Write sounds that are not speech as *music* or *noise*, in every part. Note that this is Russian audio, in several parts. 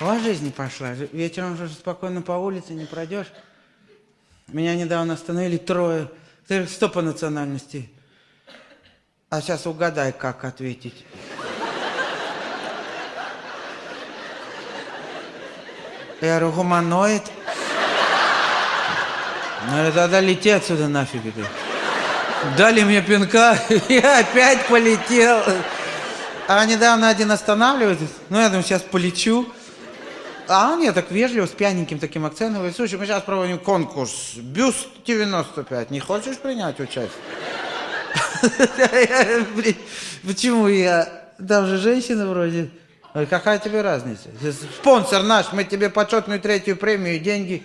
Вас жизнь пошла. Вечером уже спокойно по улице не пройдешь. Меня недавно остановили трое. Ты что по национальности? А сейчас угадай, как ответить. Я говорю, гуманоид. Ну, тогда лети отсюда нафиг. Ты. Дали мне пинка, *laughs* я опять полетел. А недавно один останавливается, ну, я думаю, сейчас полечу. А он мне так вежливо, с пьяненьким таким акцентом, говорит, слушай, мы сейчас проводим конкурс, бюст 95, не хочешь принять участие? *laughs* Почему я? Там же женщина вроде. Какая тебе разница? Спонсор наш, мы тебе почетную третью премию, деньги.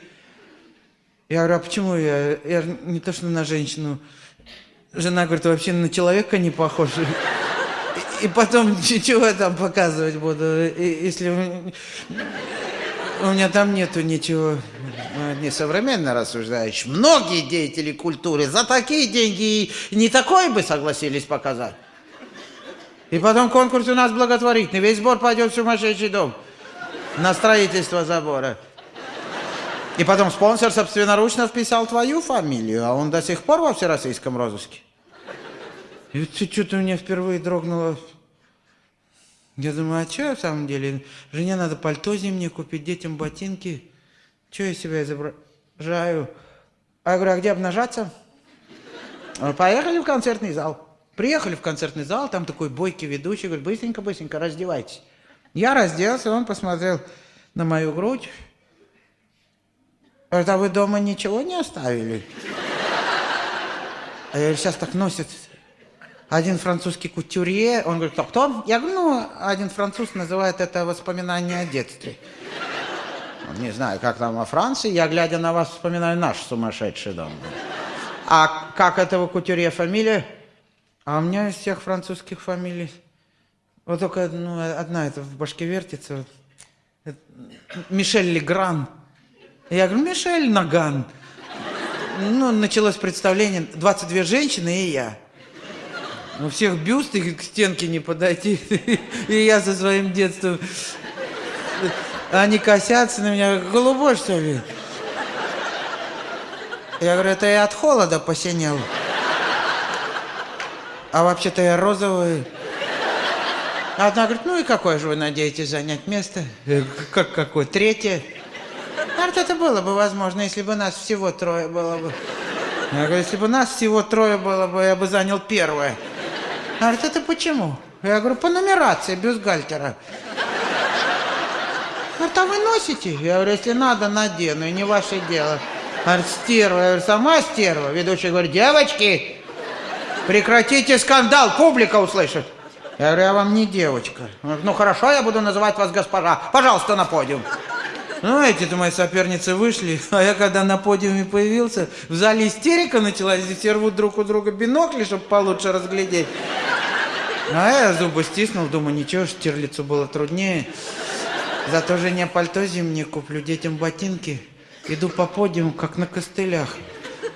Я говорю, а почему я? Я не то, что на женщину. Жена говорит, вообще на человека не похож. И потом *laughs* чего там показывать буду, если у меня там нету ничего не современно рассуждаешь. Многие деятели культуры за такие деньги не такое бы согласились показать. И потом конкурс у нас благотворительный. Весь сбор пойдет в сумасшедший дом на строительство забора. И потом спонсор собственноручно вписал твою фамилию, а он до сих пор во всероссийском розыске. И что-то у меня впервые дрогнуло. Я думаю, а что я в самом деле? Жене надо пальто зимнее купить, детям ботинки. Что я себя изображаю? А я говорю, а где обнажаться? Поехали в концертный зал. Приехали в концертный зал, там такой бойкий ведущий, говорит, быстренько-быстренько раздевайтесь. Я разделся, он посмотрел на мою грудь. Говорит, а вы дома ничего не оставили? А я говорю, сейчас так носят один французский кутюрье, он говорит, кто, кто? Я говорю, ну, один француз называет это воспоминание о детстве. Не знаю, как там во Франции, я, глядя на вас, вспоминаю наш сумасшедший дом. А как этого кутюрье фамилия? А у меня из всех французских фамилий, вот только ну, одна это в башке вертится. Мишель Легран. Я говорю, Мишель Наган. Ну, началось представление, 22 женщины и я. У ну, всех бюсты к стенке не подойти. И я со своим детством. Они косятся на меня. Голубой, что ли? Я говорю, это я от холода посинел. А вообще-то я розовый. Одна говорит, ну и какое же вы надеетесь занять место? Как какое? Третье? Говорит, это было бы возможно, если бы нас всего трое было бы. Я говорю, если бы нас всего трое было бы, я бы занял первое. Говорит, это почему? Я говорю, по нумерации бюстгальтера. Говорит, а вы носите? Я говорю, если надо, надену, и не ваше дело. Говорит, стерва. Я говорю, сама стерва. Ведущий говорит, девочки, прекратите скандал, публика услышит. Я говорю, я вам не девочка. Говорит, ну хорошо, я буду называть вас госпожа. Пожалуйста, на подиум. Ну, эти-то мои соперницы вышли, *laughs* а я когда на подиуме появился, в зале истерика началась, все рвут друг у друга бинокли, чтобы получше разглядеть. А я зубы стиснул, думаю, ничего, Штирлицу было труднее. Зато жене пальто зимнее куплю, детям ботинки. Иду по подиуму, как на костылях.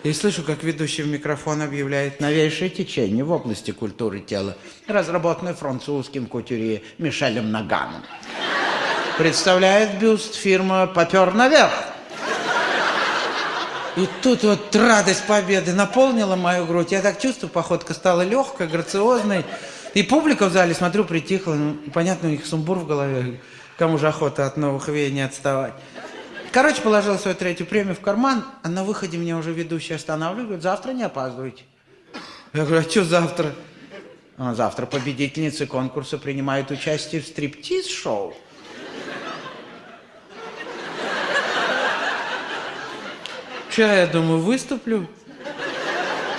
И слышу, как ведущий в микрофон объявляет новейшее течение в области культуры тела, разработанное французским кутюрье Мишелем Наганом. Представляет бюст фирма «Попер наверх». И тут вот радость победы наполнила мою грудь. Я так чувствую, походка стала легкой, грациозной. И публика в зале, смотрю, притихла. Ну, понятно, у них сумбур в голове. Кому же охота от новых веяний отставать. Короче, положил свою третью премию в карман, а на выходе меня уже ведущий останавливает, говорит, завтра не опаздывайте. Я говорю, а что завтра? А завтра победительницы конкурса принимают участие в стриптиз-шоу. Что я думаю, выступлю?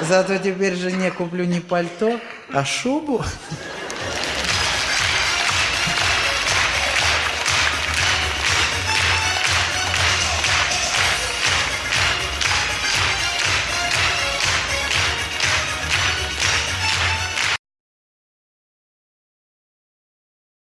Зато теперь жене куплю не пальто, а шубу.